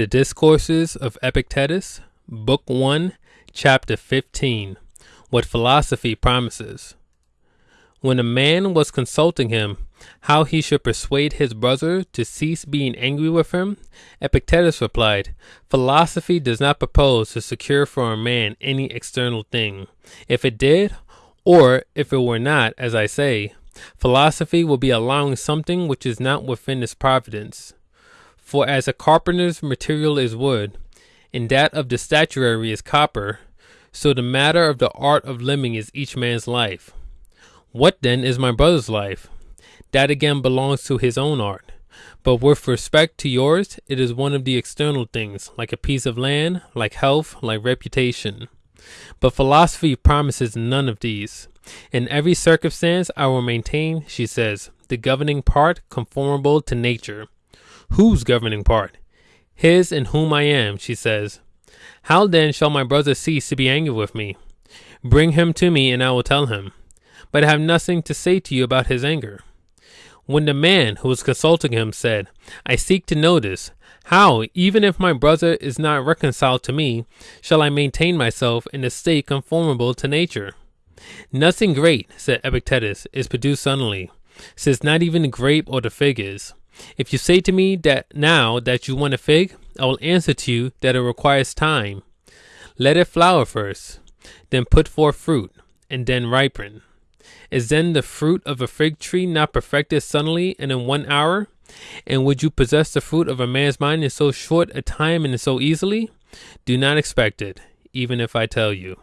The Discourses of Epictetus, Book 1, Chapter 15 What Philosophy Promises. When a man was consulting him how he should persuade his brother to cease being angry with him, Epictetus replied, Philosophy does not propose to secure for a man any external thing. If it did, or if it were not, as I say, philosophy will be allowing something which is not within its providence. For as a carpenter's material is wood, and that of the statuary is copper, so the matter of the art of living is each man's life. What then is my brother's life? That again belongs to his own art. But with respect to yours, it is one of the external things, like a piece of land, like health, like reputation. But philosophy promises none of these. In every circumstance, I will maintain, she says, the governing part conformable to nature. Whose governing part? His and whom I am, she says. How then shall my brother cease to be angry with me? Bring him to me, and I will tell him. But I have nothing to say to you about his anger. When the man who was consulting him said, I seek to know this, how, even if my brother is not reconciled to me, shall I maintain myself in a state conformable to nature? Nothing great, said Epictetus, is produced suddenly, since not even the grape or the fig is. If you say to me that now that you want a fig, I will answer to you that it requires time. Let it flower first, then put forth fruit, and then ripen. Is then the fruit of a fig tree not perfected suddenly and in one hour? And would you possess the fruit of a man's mind in so short a time and so easily? Do not expect it, even if I tell you.